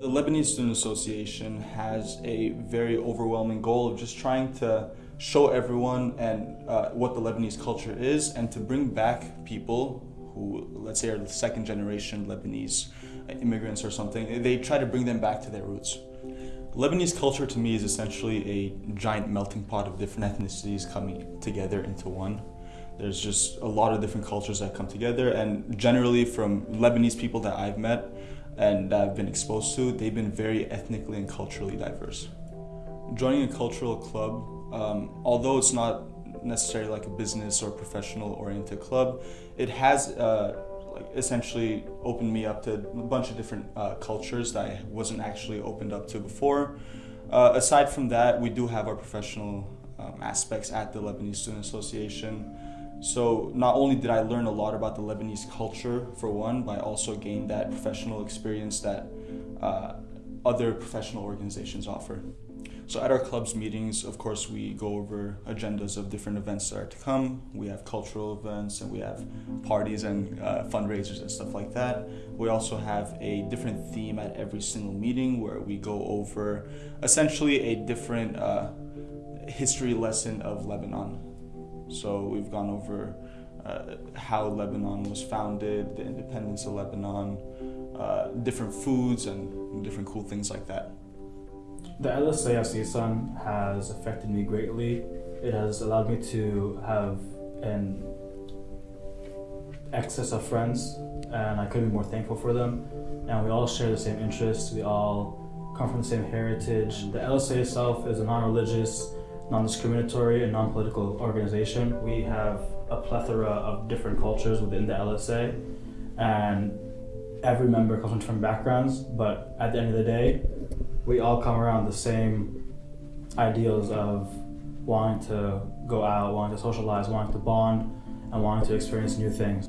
The Lebanese Student Association has a very overwhelming goal of just trying to show everyone and uh, what the Lebanese culture is and to bring back people who, let's say, are the second generation Lebanese immigrants or something. They try to bring them back to their roots. Lebanese culture to me is essentially a giant melting pot of different ethnicities coming together into one. There's just a lot of different cultures that come together and generally from Lebanese people that I've met and that I've been exposed to, they've been very ethnically and culturally diverse. Joining a cultural club, um, although it's not necessarily like a business or professional oriented club, it has uh, like essentially opened me up to a bunch of different uh, cultures that I wasn't actually opened up to before. Uh, aside from that, we do have our professional um, aspects at the Lebanese Student Association. So not only did I learn a lot about the Lebanese culture for one, but I also gained that professional experience that uh, other professional organizations offer. So at our club's meetings, of course, we go over agendas of different events that are to come. We have cultural events and we have parties and uh, fundraisers and stuff like that. We also have a different theme at every single meeting where we go over essentially a different uh, history lesson of Lebanon. So we've gone over uh, how Lebanon was founded, the independence of Lebanon, uh, different foods and different cool things like that. The LSA CSUN has affected me greatly. It has allowed me to have an excess of friends and I couldn't be more thankful for them. And we all share the same interests. We all come from the same heritage. The LSA itself is a non-religious, non-discriminatory, and non-political organization. We have a plethora of different cultures within the LSA and every member comes from different backgrounds, but at the end of the day, we all come around the same ideals of wanting to go out, wanting to socialize, wanting to bond, and wanting to experience new things.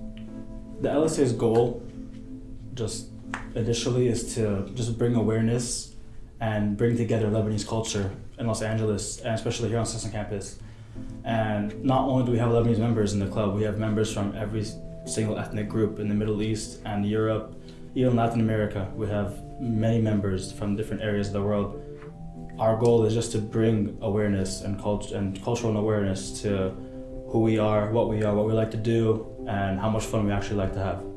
The LSA's goal, just initially, is to just bring awareness and bring together Lebanese culture in Los Angeles, and especially here on CSUN campus. And not only do we have Lebanese members in the club, we have members from every single ethnic group in the Middle East and Europe, even Latin America. We have many members from different areas of the world. Our goal is just to bring awareness and, cult and cultural awareness to who we are, what we are, what we like to do, and how much fun we actually like to have.